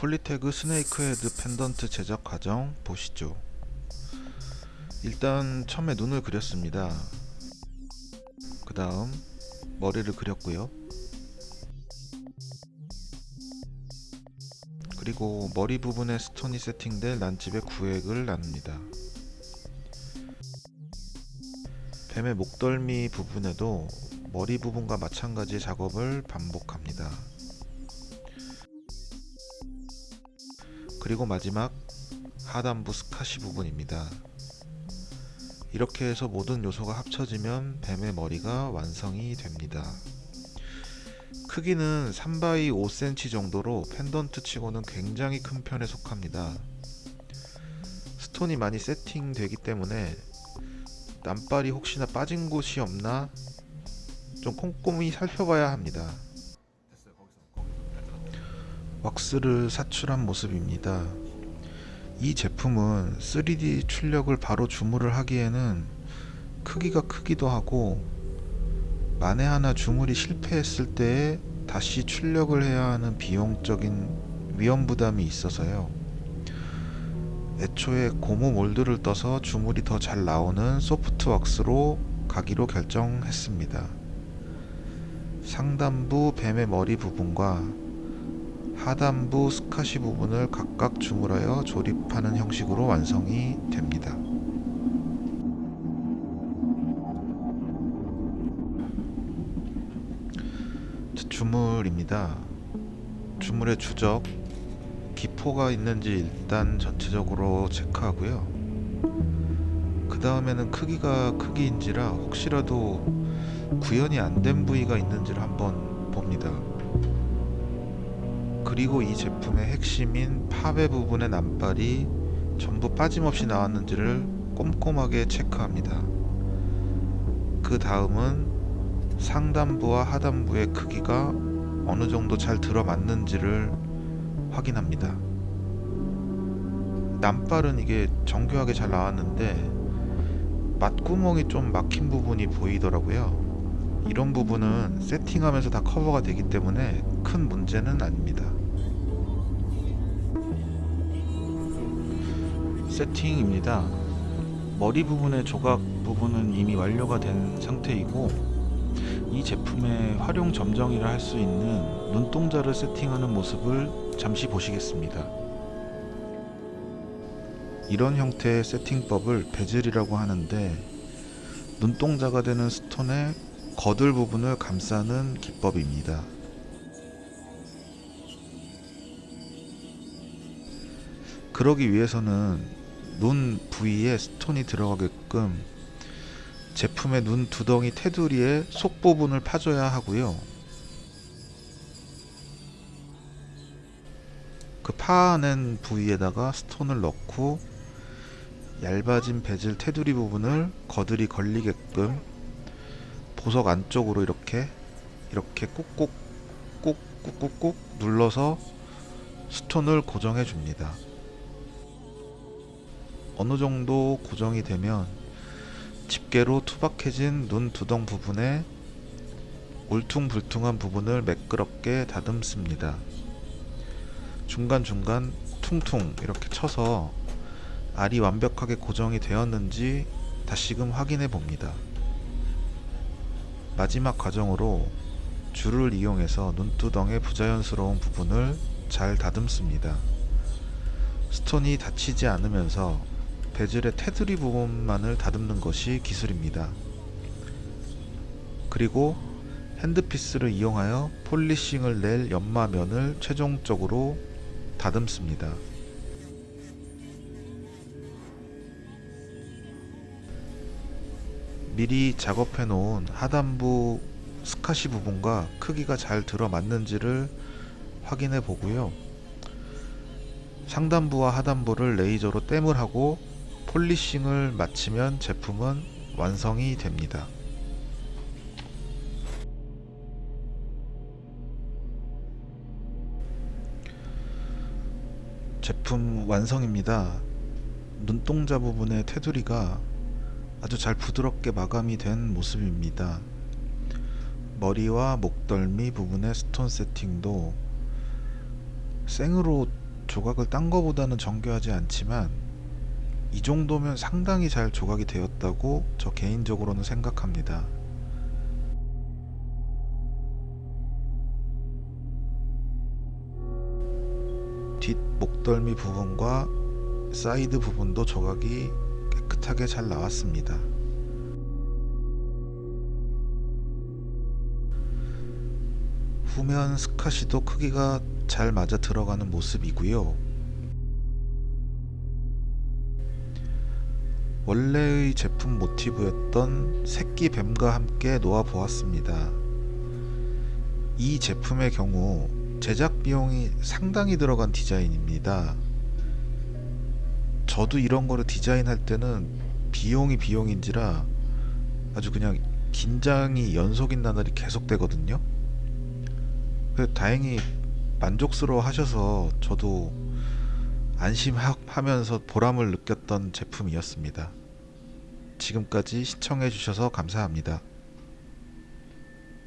폴리태그 snake 헤드 펜던트 제작 과정 보시죠. 일단 처음에 눈을 그렸습니다. 그 다음 머리를 그렸고요. 그리고 머리 부분에 스톤이 세팅될 난집의 구획을 나눕니다. 뱀의 목덜미 부분에도 머리 부분과 마찬가지 작업을 반복합니다 그리고 마지막 하단부 스카시 부분입니다. 이렇게 해서 모든 요소가 합쳐지면 뱀의 머리가 완성이 됩니다. 크기는 3x 5cm 정도로 펜던트 치고는 굉장히 큰 편에 속합니다. 스톤이 많이 세팅되기 때문에 남발이 혹시나 빠진 곳이 없나 좀 꼼꼼히 살펴봐야 합니다. 왁스를 사출한 모습입니다. 이 제품은 3D 출력을 바로 주물을 하기에는 크기가 크기도 하고 만에 하나 주물이 실패했을 때에 다시 출력을 해야 하는 비용적인 위험 부담이 있어서요. 애초에 고무 몰드를 떠서 주물이 더 잘 나오는 소프트 왁스로 가기로 결정했습니다. 상단부 뱀의 머리 부분과 하단부 스카시 부분을 각각 주물하여 조립하는 형식으로 완성이 됩니다. 주물입니다. 주물의 주적, 기포가 있는지 일단 전체적으로 체크하고요. 그 다음에는 크기가 크기인지라 혹시라도 구현이 안 된 부위가 있는지를 한번 봅니다. 그리고 이 제품의 핵심인 팝의 부분의 남발이 전부 빠짐없이 나왔는지를 꼼꼼하게 체크합니다. 그 다음은 상단부와 하단부의 크기가 어느 정도 잘 들어맞는지를 확인합니다. 남발은 이게 정교하게 잘 나왔는데 맛구멍이 좀 막힌 부분이 보이더라고요. 이런 부분은 세팅하면서 다 커버가 되기 때문에 큰 문제는 아닙니다. 세팅입니다. 머리 부분의 조각 부분은 이미 완료가 된 상태이고 이 제품의 활용 점정이라 할 수 있는 눈동자를 세팅하는 모습을 잠시 보시겠습니다. 이런 형태의 세팅법을 베젤이라고 하는데 눈동자가 되는 스톤의 거들 부분을 감싸는 기법입니다. 그러기 위해서는 눈 부위에 스톤이 들어가게끔 제품의 눈 두덩이 테두리의 속 부분을 파줘야 하고요. 그 파낸 부위에다가 스톤을 넣고 얇아진 베젤 테두리 부분을 거들이 걸리게끔 보석 안쪽으로 이렇게 이렇게 꾹꾹 꾹꾹꾹꾹 눌러서 스톤을 고정해 줍니다. 어느 정도 고정이 되면 집게로 투박해진 눈 두덩 부분에 울퉁불퉁한 부분을 매끄럽게 다듬습니다. 중간중간 퉁퉁 이렇게 쳐서 알이 완벽하게 고정이 되었는지 다시금 확인해 봅니다. 마지막 과정으로 줄을 이용해서 눈두덩의 부자연스러운 부분을 잘 다듬습니다. 스톤이 닫히지 않으면서 베젤의 테두리 부분만을 다듬는 것이 기술입니다. 그리고 handpiece를 이용하여 polishing을 낼 연마면을 최종적으로 다듬습니다. 미리 작업해 놓은 하단부 스카시 부분과 크기가 잘 들어맞는지를 확인해 보고요. 상단부와 하단부를 레이저로 땜을 하고 polishing을 마치면 제품은 완성이 됩니다. 제품 완성입니다. 눈동자 부분의 테두리가 아주 잘 부드럽게 마감이 된 모습입니다. 머리와 목덜미 부분의 스톤 세팅도 생으로 조각을 딴 거보다는 정교하지 않지만 이 정도면 상당히 잘 조각이 되었다고 저 개인적으로는 생각합니다. 뒷 목덜미 부분과 사이드 부분도 조각이 깨끗하게 잘 나왔습니다. 후면 스카시도 크기가 잘 맞아 들어가는 모습이고요. 원래의 제품 모티브였던 새끼 뱀과 함께 놓아 보았습니다. 이 제품의 경우 제작 비용이 상당히 들어간 디자인입니다. 저도 이런 거를 디자인할 때는 비용이 비용인지라 아주 그냥 긴장이 연속인 나날이 계속되거든요. 그 다행히 만족스러워 하셔서 저도 안심하면서 보람을 느꼈던 제품이었습니다. 지금까지 시청해 주셔서 감사합니다.